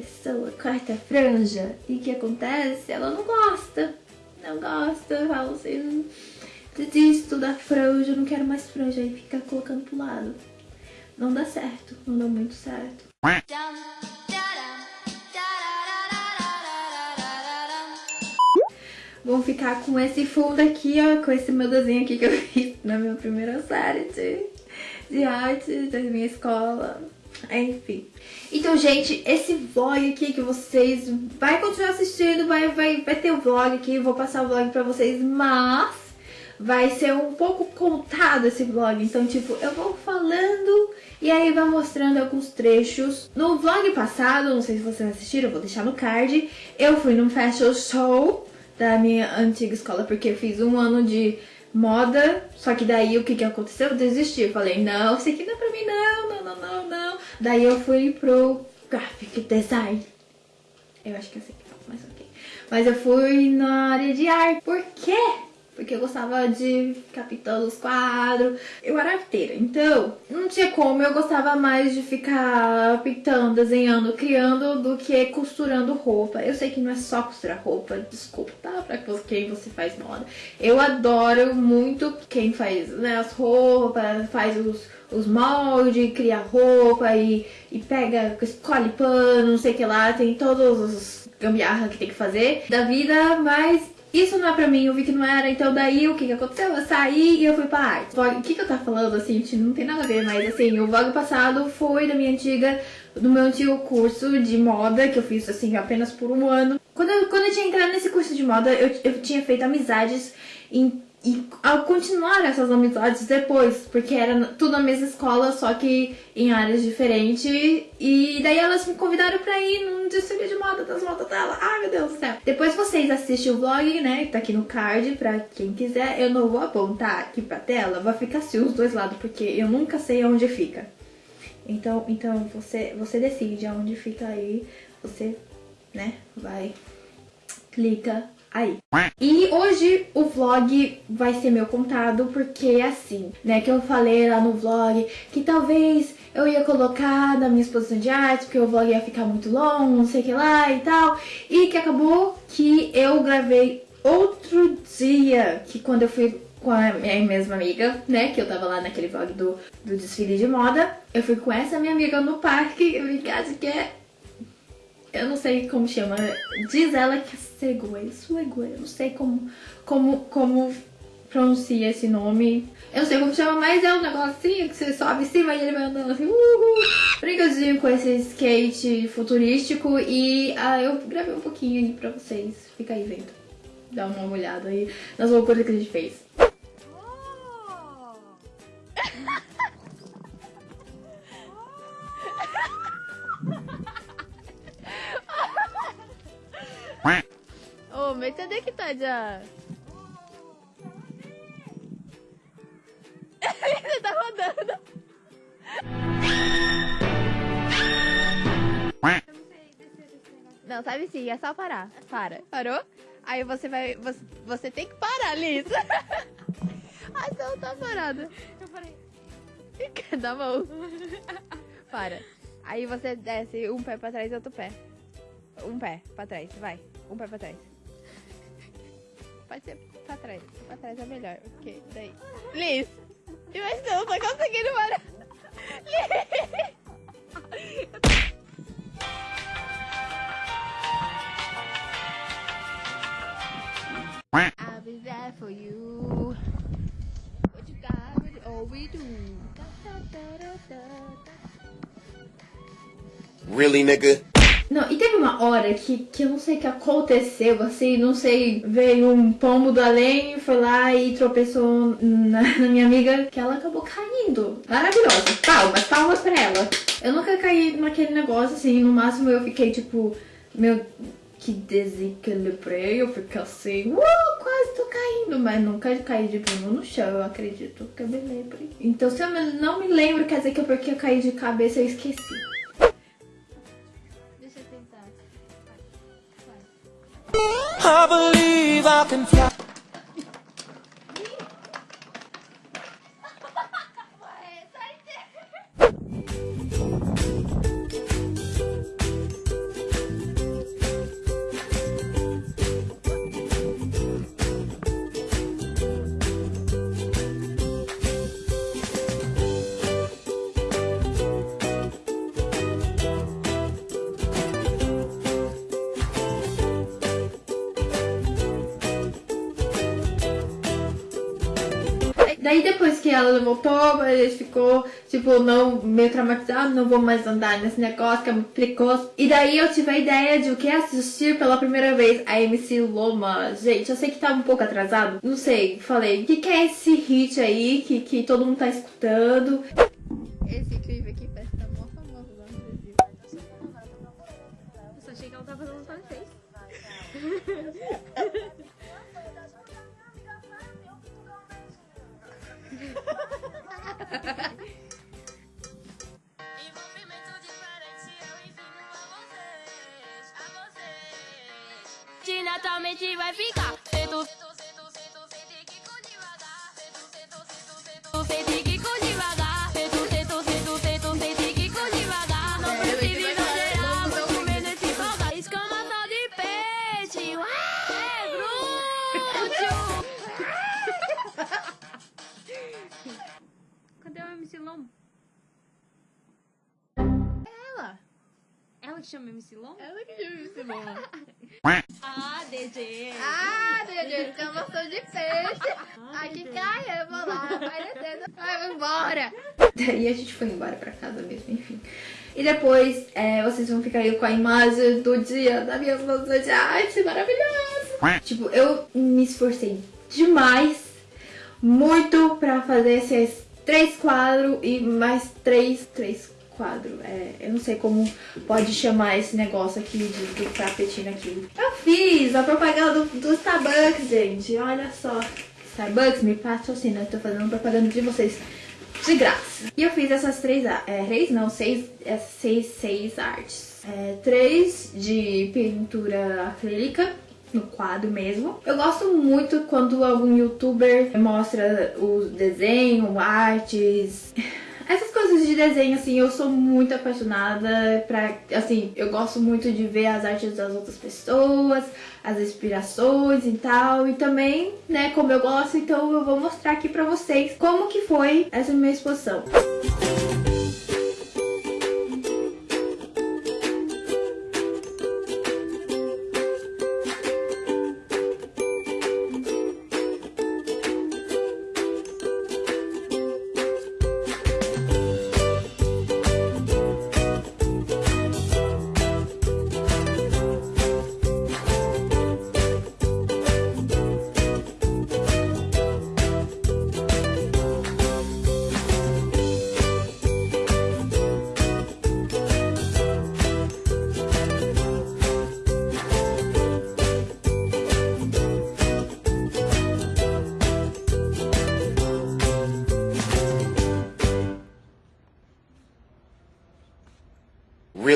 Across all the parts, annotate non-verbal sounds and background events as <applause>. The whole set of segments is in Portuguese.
pessoa corta a franja e o que acontece? Ela não gosta. Não gosta, fala assim, desisto da franja, não quero mais franja, aí fica colocando pro lado. Não dá certo, não dá muito certo. Vou ficar com esse fundo aqui, ó, com esse meu desenho aqui que eu fiz na minha primeira série de, de arte da minha escola. Enfim. Então, gente, esse vlog aqui que vocês vai continuar assistindo, vai, vai, vai ter o vlog aqui, vou passar o vlog pra vocês, mas vai ser um pouco contado esse vlog. Então, tipo, eu vou falando e aí vai mostrando alguns trechos. No vlog passado, não sei se vocês assistiram, vou deixar no card, eu fui num fashion show da minha antiga escola, porque fiz um ano de moda, só que daí o que que aconteceu? Eu desisti, eu falei, não, isso aqui não é pra mim não, não, não, não, não. Daí eu fui pro graphic design. Eu acho que é assim que fala, mas ok. Mas eu fui na área de arte. Por quê? Porque eu gostava de ficar pintando os quadros. Eu era arteira, então não tinha como, eu gostava mais de ficar pintando, desenhando, criando do que costurando roupa. Eu sei que não é só costurar roupa, desculpa, tá? Pra quem você faz moda. Eu adoro muito quem faz né, as roupas, faz os, os moldes, cria roupa e, e pega, escolhe pano, não sei o que lá, tem todos os gambiarra que tem que fazer da vida, mas isso não é pra mim, eu vi que não era, então daí o que que aconteceu? Eu saí e eu fui pra arte. O que que eu tava falando, assim, não tem nada a ver, mas assim, o vlog passado foi da minha antiga, do meu antigo curso de moda, que eu fiz, assim, apenas por um ano. Quando eu, quando eu tinha entrado nesse curso de moda, eu, eu tinha feito amizades em e ao continuar essas amizades depois, porque era tudo na mesma escola, só que em áreas diferentes. E daí elas me convidaram pra ir num desfile de moda das modas dela. Ai meu Deus do céu. Depois vocês assistem o vlog, né? Tá aqui no card pra quem quiser. Eu não vou apontar aqui pra tela, vai ficar assim os dois lados, porque eu nunca sei onde fica. Então, então você, você decide aonde fica aí. Você, né, vai, clica aí. E hoje o vlog vai ser meu contado porque é assim, né, que eu falei lá no vlog que talvez eu ia colocar na minha exposição de arte porque o vlog ia ficar muito longo, não sei o que lá e tal, e que acabou que eu gravei outro dia, que quando eu fui com a minha mesma amiga, né, que eu tava lá naquele vlog do, do desfile de moda, eu fui com essa minha amiga no parque, <laughs> eu vi que é eu não sei como chama, diz ela que é Segway, Swagway, eu não sei como, como, como pronuncia esse nome. Eu não sei como chama, mas é um negocinho que você sobe em cima e ele vai andando assim, uhul. Brincadezinho com esse skate futurístico e ah, eu gravei um pouquinho aí pra vocês, fica aí vendo. Dá uma olhada aí nas loucuras que a gente fez. Onde é que tá já? Você tá rodando. Não, sabe sim, é só parar. Para. Parou? Aí você vai. Você, você tem que parar, Liz. <laughs> Ai, você não tá parada. Eu parei. Dá mão. Para. Aí você desce um pé pra trás e outro pé. Um pé pra trás, vai. Um pé pra trás. Ser pra trás. Pra trás é melhor. Ok, daí. Liz! Eu não tô conseguindo parar. Liz! I'll be there for you. What you got, what all we do. Really, nigga? Não, e teve uma hora que, que eu não sei o que aconteceu, assim, não sei, veio um pombo do além, foi lá e tropeçou na, <laughs> na minha amiga, que ela acabou caindo. Maravilhosa. Palmas, palmas pra ela. Eu nunca caí naquele negócio, assim, no máximo eu fiquei tipo, meu, que desequilibrei, eu fiquei assim, uh, quase tô caindo, mas nunca caí de bunda no chão, eu acredito que eu me lembre. Então se eu não me lembro, quer dizer que é porque eu caí de cabeça eu esqueci. I believe I can fly. Daí depois que ela voltou, a gente ficou, tipo, não, meio traumatizado, não vou mais andar nesse negócio que é muito precoce. E daí eu tive a ideia de o que assistir pela primeira vez a MC Loma. Gente, eu sei que tá um pouco atrasado, não sei, falei, o que, que é esse hit aí que, que todo mundo tá escutando? Esse clipe aqui parece que tá mó famoso lá no Brasil. Eu só achei que ela tava fazendo francês. <laughs> naturalmente vai ficar. Sento, MC Lom? Ela. Ela que chama MC Lom? Ela que chama MC Lom. <laughs> Ah, DG. Ah, Dede, escamação de peixe. Aqui cai, eu vou lá, vai descendo, vai embora. E a gente foi embora pra casa mesmo, enfim. E depois é, vocês vão ficar aí com a imagem do dia da minha moça de arte maravilhosa. Tipo, eu me esforcei demais, muito pra fazer esses três quadros e mais três, três quadros. É, eu não sei como pode chamar esse negócio aqui de, do tapetinho aqui. Eu fiz a propaganda do, do Starbucks, gente. Olha só. Starbucks, me patrocina. Eu tô fazendo propaganda de vocês de graça. E eu fiz essas três, é, três não, seis, é, seis, seis artes. É, três de pintura acrílica, no quadro mesmo. Eu gosto muito quando algum youtuber mostra o desenho, artes... <laughs> Essas coisas de desenho, assim, eu sou muito apaixonada pra, assim, eu gosto muito de ver as artes das outras pessoas, as inspirações e tal, e também, né, como eu gosto, então eu vou mostrar aqui pra vocês como que foi essa minha exposição.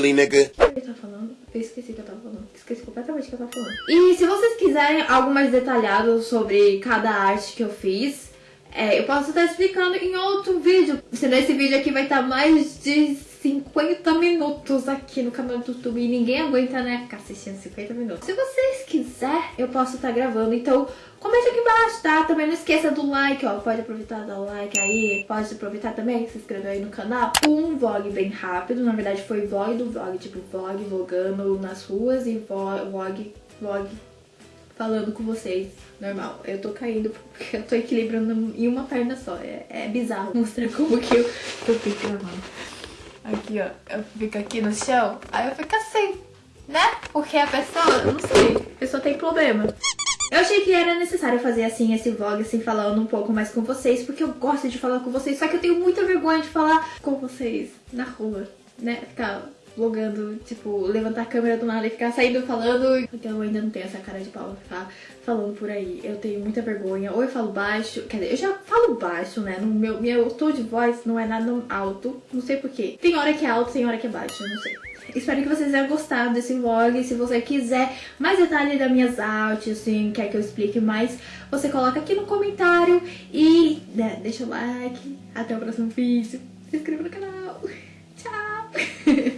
Really, nigga? Eu esqueci que eu tava falando. Esqueci completamente o que eu tava falando. E se vocês quiserem algo mais detalhado sobre cada arte que eu fiz, é, eu posso estar explicando em outro vídeo. Senão esse vídeo aqui vai estar mais de 50 minutos aqui no canal do YouTube. E ninguém aguenta, né, ficar assistindo 50 minutos. Se vocês quiserem, eu posso estar gravando. Então, comente aqui embaixo, tá? Também não esqueça do like, ó. Pode aproveitar, dar o like aí. Pode aproveitar também, se inscrever aí no canal. Um vlog bem rápido. Na verdade, foi vlog do vlog. Tipo, vlog vlogando nas ruas e vlog, vlog falando com vocês, normal. Eu tô caindo porque eu tô equilibrando em uma perna só. É, é bizarro mostrar como que eu, que eu fico gravando. Aqui, ó. Eu fico aqui no chão, aí eu fico assim, né? Porque a pessoa, não sei, a pessoa tem problema. Eu achei que era necessário fazer assim esse vlog, assim, falando um pouco mais com vocês, porque eu gosto de falar com vocês, só que eu tenho muita vergonha de falar com vocês na rua, né? Ficar vlogando, tipo, levantar a câmera do nada e ficar saindo falando. Porque eu ainda não tenho essa cara de pau ficar falando por aí. Eu tenho muita vergonha. Ou eu falo baixo, quer dizer, eu já falo baixo, né? No meu, meu tom de voz não é nada alto, não sei porquê. Tem hora que é alto, tem hora que é baixo, não sei. Espero que vocês tenham gostado desse vlog. Se você quiser mais detalhes das minhas artes, assim, quer que eu explique mais, você coloca aqui no comentário e né, deixa o like. Até o próximo vídeo. Se inscreva no canal. <laughs> Tchau! <laughs>